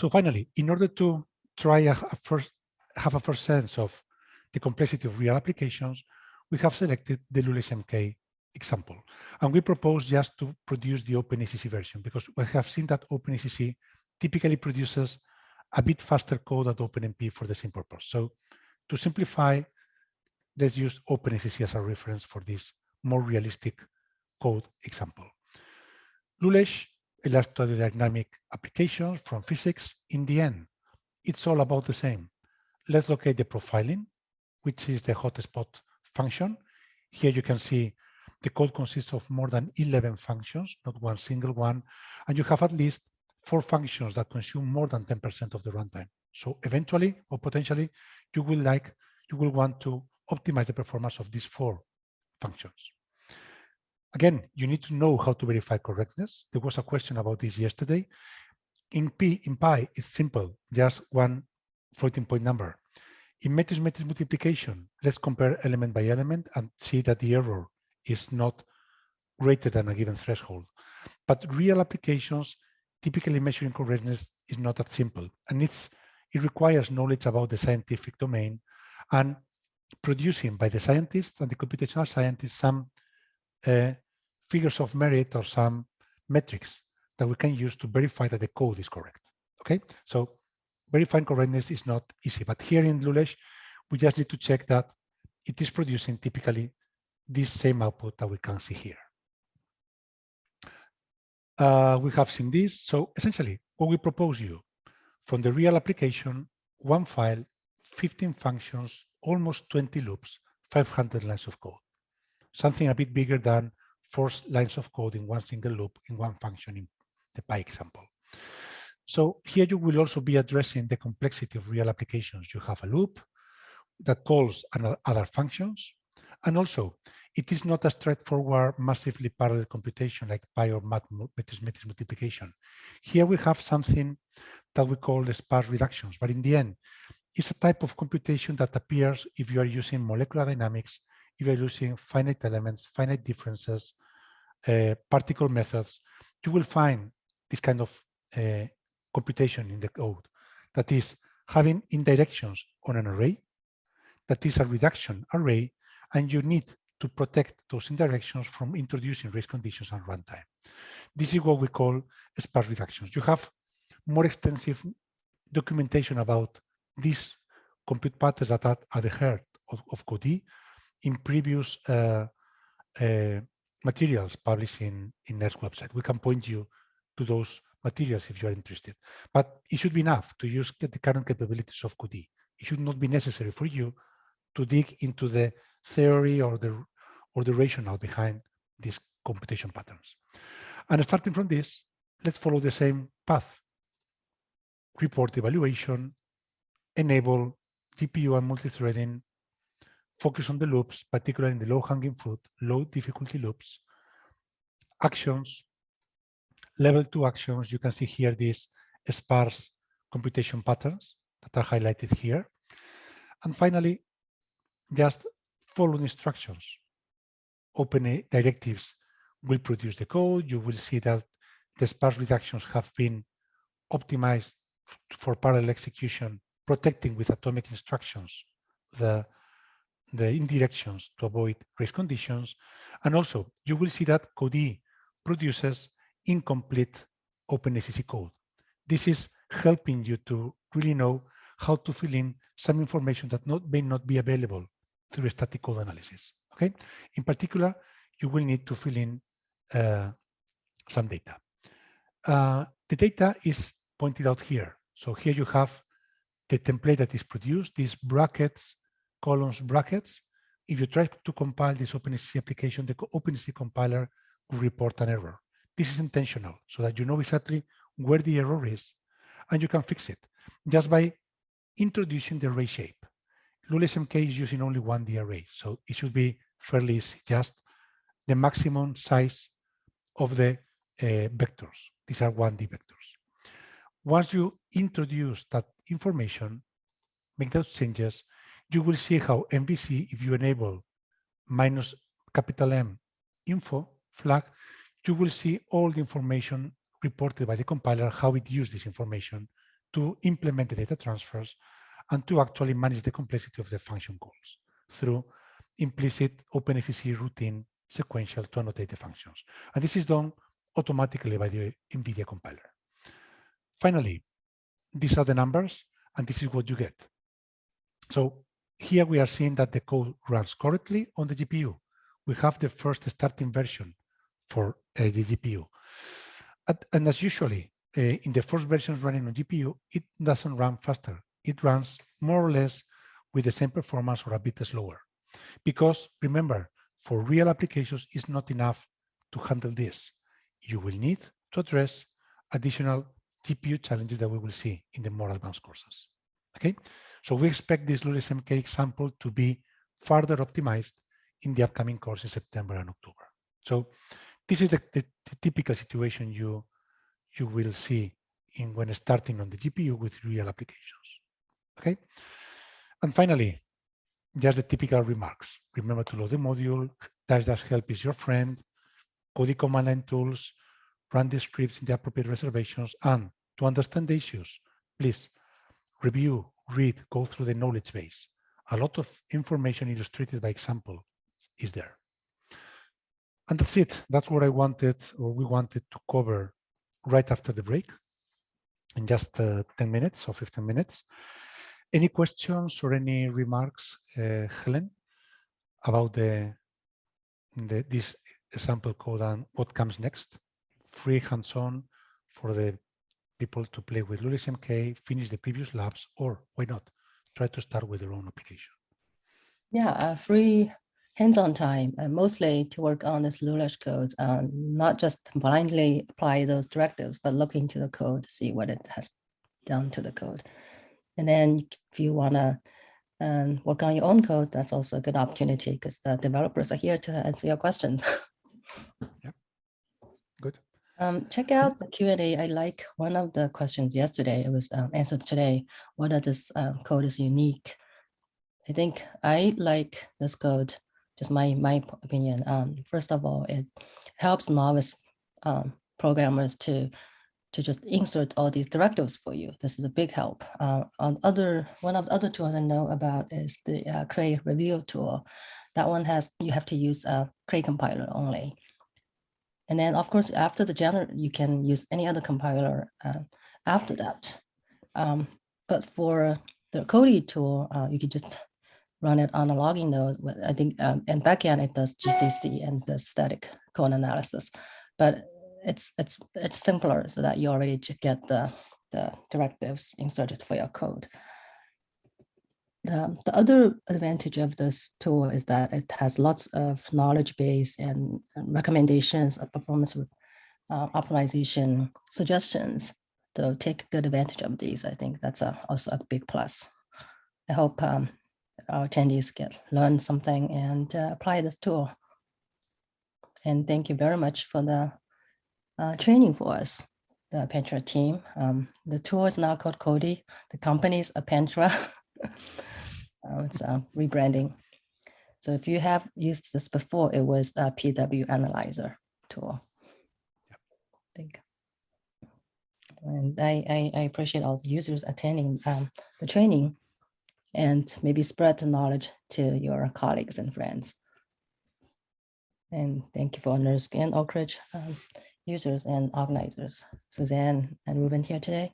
So finally, in order to try a, a first, have a first sense of the complexity of real applications, we have selected the Lulesh MK example. And we propose just to produce the OpenACC version because we have seen that OpenACC typically produces a bit faster code than OpenMP for the same purpose. So to simplify, let's use OpenACC as a reference for this more realistic code example. Lulesh electrodynamic applications from physics, in the end, it's all about the same. Let's locate the profiling, which is the hotspot function. Here you can see the code consists of more than 11 functions, not one single one, and you have at least four functions that consume more than 10% of the runtime. So eventually or potentially, you will like you will want to optimize the performance of these four functions. Again, you need to know how to verify correctness. There was a question about this yesterday. In P, in Pi, it's simple, just one floating point number. In matrix-matrix multiplication, let's compare element by element and see that the error is not greater than a given threshold. But real applications, typically measuring correctness is not that simple. And it's, it requires knowledge about the scientific domain and producing by the scientists and the computational scientists some uh, figures of merit or some metrics that we can use to verify that the code is correct. Okay, so verifying correctness is not easy, but here in Lulesh, we just need to check that it is producing typically this same output that we can see here. Uh, we have seen this. So essentially, what we propose you from the real application, one file, 15 functions, almost 20 loops, 500 lines of code something a bit bigger than four lines of code in one single loop in one function in the Pi example. So here you will also be addressing the complexity of real applications. You have a loop that calls other functions. And also, it is not a straightforward, massively parallel computation like Pi or matrix, multiplication. Here we have something that we call the sparse reductions. But in the end, it's a type of computation that appears if you are using molecular dynamics evaluating finite elements, finite differences, uh, particle methods, you will find this kind of uh, computation in the code. That is having indirections on an array, that is a reduction array, and you need to protect those indirections from introducing race conditions and runtime. This is what we call sparse reductions. You have more extensive documentation about these compute patterns that are at the heart of, of in previous uh, uh, materials published in, in NERSC website. We can point you to those materials if you are interested. But it should be enough to use the current capabilities of Codee. It should not be necessary for you to dig into the theory or the or the rationale behind these computation patterns. And starting from this, let's follow the same path. Report evaluation, enable GPU and multi-threading, focus on the loops, particularly in the low-hanging fruit, low difficulty loops, actions, level two actions. You can see here these sparse computation patterns that are highlighted here. And finally, just follow instructions. Open directives will produce the code. You will see that the sparse reductions have been optimized for parallel execution, protecting with atomic instructions the the indirections to avoid race conditions. And also, you will see that Codee produces incomplete OpenACC code. This is helping you to really know how to fill in some information that not, may not be available through static code analysis. Okay. In particular, you will need to fill in uh, some data. Uh, the data is pointed out here. So here you have the template that is produced, these brackets columns brackets. If you try to compile this OpenACC application, the OpenACC compiler will report an error. This is intentional so that you know exactly where the error is and you can fix it just by introducing the array shape. LuleshMK is using only one D array, so it should be fairly easy, just the maximum size of the uh, vectors. These are 1D vectors. Once you introduce that information, make those changes, you will see how NVC, if you enable minus capital M info flag, you will see all the information reported by the compiler, how it used this information to implement the data transfers and to actually manage the complexity of the function calls through implicit OpenACC routine sequential to annotate the functions. And this is done automatically by the NVIDIA compiler. Finally, these are the numbers, and this is what you get. So here we are seeing that the code runs correctly on the GPU. We have the first starting version for uh, the GPU. And, and as usually, uh, in the first versions running on GPU, it doesn't run faster. It runs more or less with the same performance or a bit slower. Because remember, for real applications, it's not enough to handle this. You will need to address additional GPU challenges that we will see in the more advanced courses. Okay, so we expect this LuleshMK example to be further optimized in the upcoming course in September and October. So this is the, the, the typical situation you you will see in when starting on the GPU with real applications. Okay, and finally, just the typical remarks. Remember to load the module, dash dash help is your friend, Codee command line tools, run the scripts in the appropriate reservations, and to understand the issues, please review, read, go through the knowledge base. A lot of information illustrated by example is there. And that's it. That's what I wanted or we wanted to cover right after the break in just uh, 10 minutes or 15 minutes. Any questions or any remarks, uh, Helen, about the, the this sample code and what comes next? Free hands-on for the people to play with LuleshMK, finish the previous labs, or why not try to start with their own application? Yeah, uh, free hands-on time, uh, mostly to work on this Lulesh code, um, not just blindly apply those directives, but look into the code, see what it has done to the code. And then if you want to um, work on your own code, that's also a good opportunity because the developers are here to answer your questions. Um, check out the Q&A. I like one of the questions yesterday. It was um, answered today. What Whether this um, code is unique. I think I like this code, just my, my opinion. Um, first of all, it helps novice um, programmers to to just insert all these directives for you. This is a big help. Uh, on other one of the other tools I know about is the uh, Cray Reveal tool. That one has you have to use a Cray compiler only. And then of course after the general you can use any other compiler uh, after that. Um, but for the Codee tool, uh, you can just run it on a logging node. I think um, and backend it does GCC and the static code analysis. But it's it's it's simpler so that you already get the the directives inserted for your code. The, the other advantage of this tool is that it has lots of knowledge base and, recommendations of performance uh, optimization suggestions. So take good advantage of these. I think that's a, also a big plus. I hope um, our attendees get learn something and uh, apply this tool. And thank you very much for the uh, training for us, the Pentra team. Um, the tool is now called Codee. The company is Appentra. uh, it's uh, rebranding. So if you have used this before, it was a PW Analyzer tool. Yep. I think. And I, I, I, appreciate all the users attending um, the training and maybe spread the knowledge to your colleagues and friends. And thank you for NERSC and Oak Ridge. Um, users and organizers, Suzanne and Ruben here today.